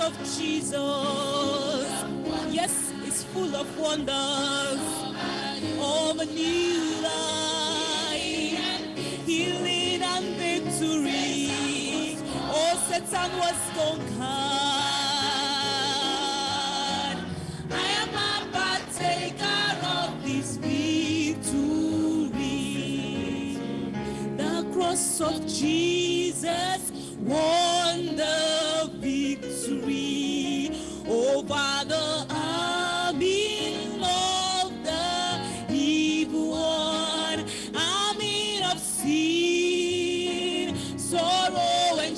of Jesus. Yes, it's full of wonders. Of a new life, healing and victory. Oh, Satan was conquered. I am a partaker of this victory. The cross of Jesus wonders.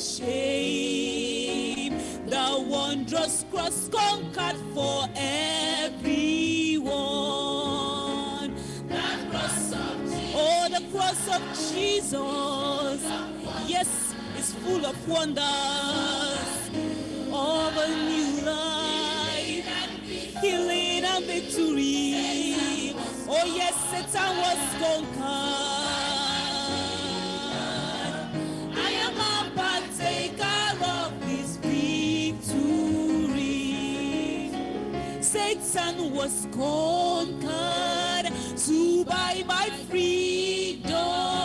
shame. The wondrous cross conquered for everyone. The cross of Jesus. Oh, the cross of Jesus. Yes, it's full of wonders. Of a new life, healing and victory. Oh, yes, Satan was conquered. Satan was conquered, to buy my freedom.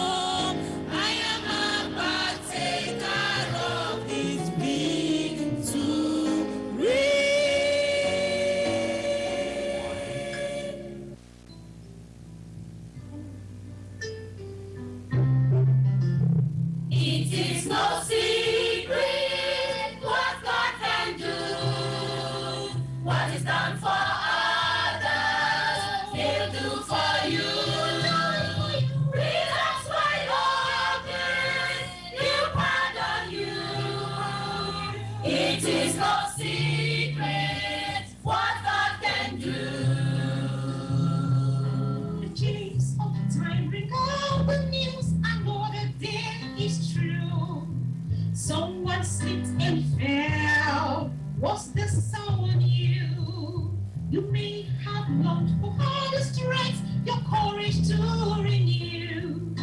You may have longed for harder strength, your courage to renew.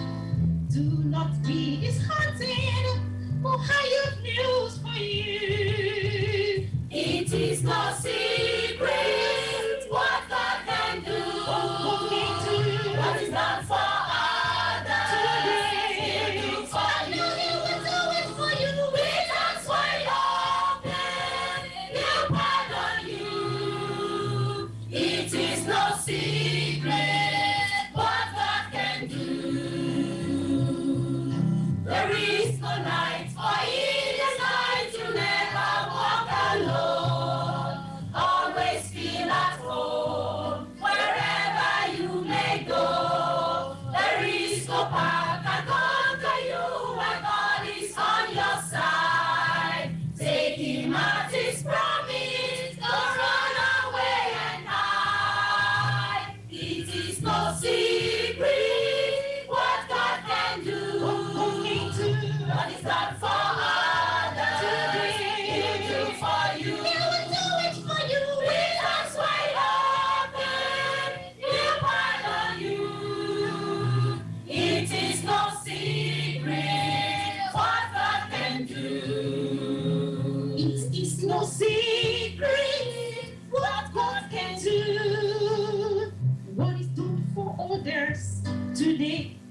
Do not be no. see.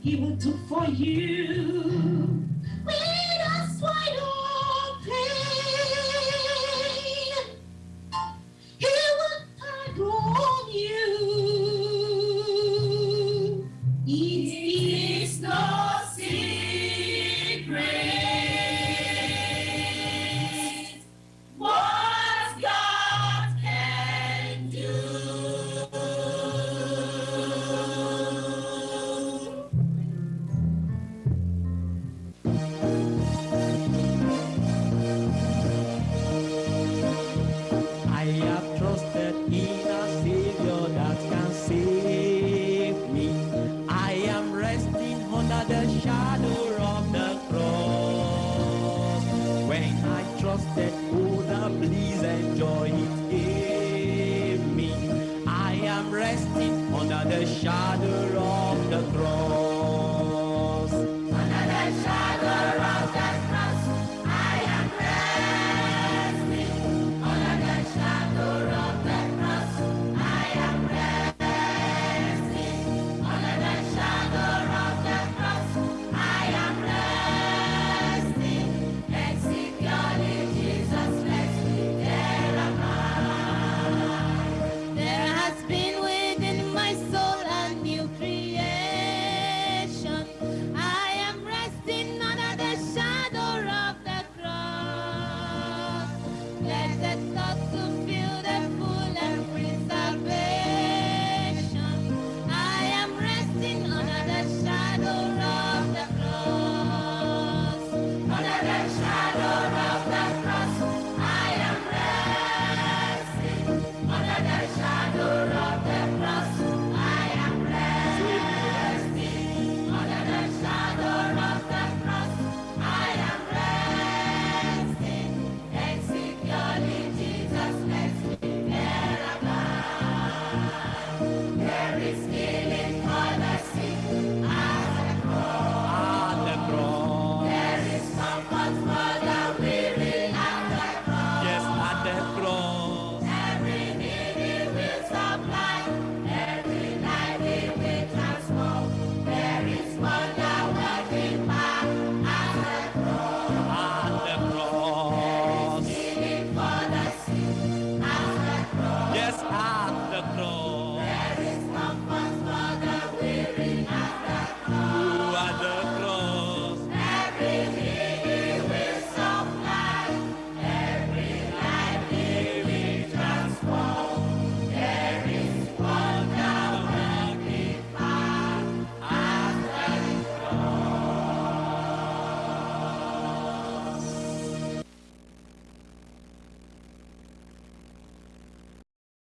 he will do for you. Blessed